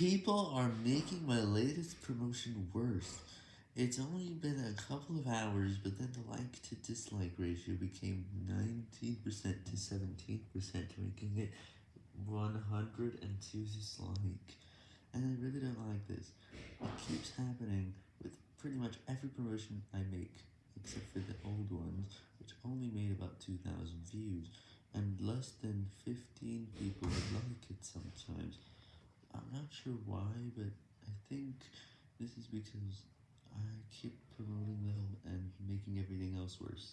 People are making my latest promotion worse. It's only been a couple of hours, but then the like to dislike ratio became 19% to 17%, making it 102 dislike. And I really don't like this. It keeps happening with pretty much every promotion I make, except for the old ones, which only made about 2,000 views, and less than 15 people would like it sometimes. I'm sure why, but I think this is because I keep promoting them and making everything else worse.